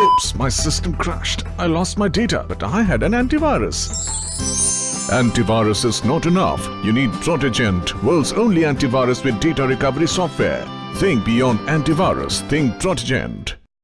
Oops, my system crashed. I lost my data, but I had an antivirus. Antivirus is not enough. You need Protegent, world's only antivirus with data recovery software. Think beyond antivirus, think Protegent.